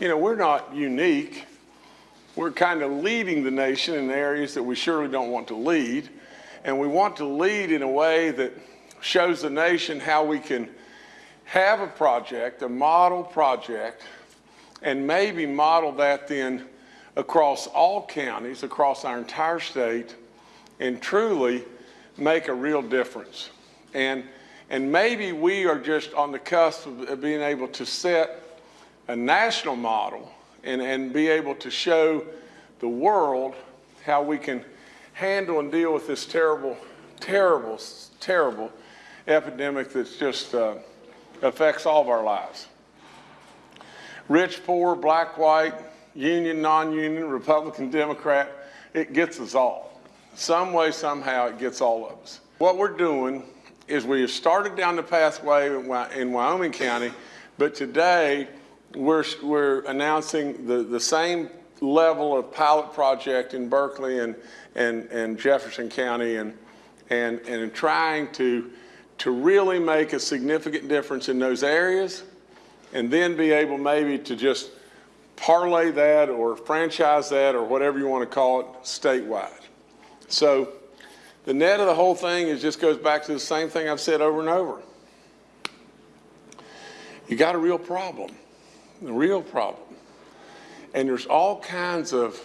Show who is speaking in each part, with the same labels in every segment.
Speaker 1: you know, we're not unique. We're kind of leading the nation in areas that we surely don't want to lead. And we want to lead in a way that shows the nation how we can have a project, a model project, and maybe model that then across all counties, across our entire state, and truly make a real difference. And, and maybe we are just on the cusp of being able to set a national model and, and be able to show the world how we can handle and deal with this terrible, terrible, terrible epidemic that just uh, affects all of our lives. Rich, poor, black, white, union, non-union, Republican, Democrat, it gets us all. Some way, somehow, it gets all of us. What we're doing is we have started down the pathway in Wyoming County, but today we're, we're announcing the, the same level of pilot project in Berkeley and, and, and Jefferson County and, and, and trying to, to really make a significant difference in those areas and then be able maybe to just parlay that or franchise that or whatever you want to call it statewide. So the net of the whole thing is just goes back to the same thing I've said over and over. You got a real problem, a real problem. And there's all kinds of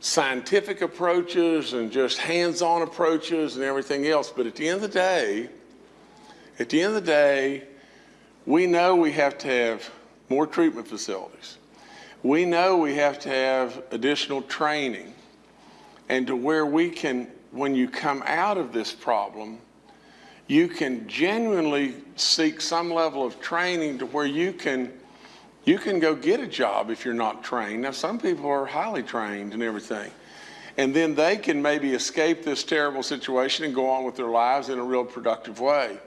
Speaker 1: scientific approaches and just hands-on approaches and everything else. But at the end of the day, at the end of the day, we know we have to have more treatment facilities. We know we have to have additional training and to where we can, when you come out of this problem, you can genuinely seek some level of training to where you can you can go get a job if you're not trained. Now, some people are highly trained and everything. And then they can maybe escape this terrible situation and go on with their lives in a real productive way.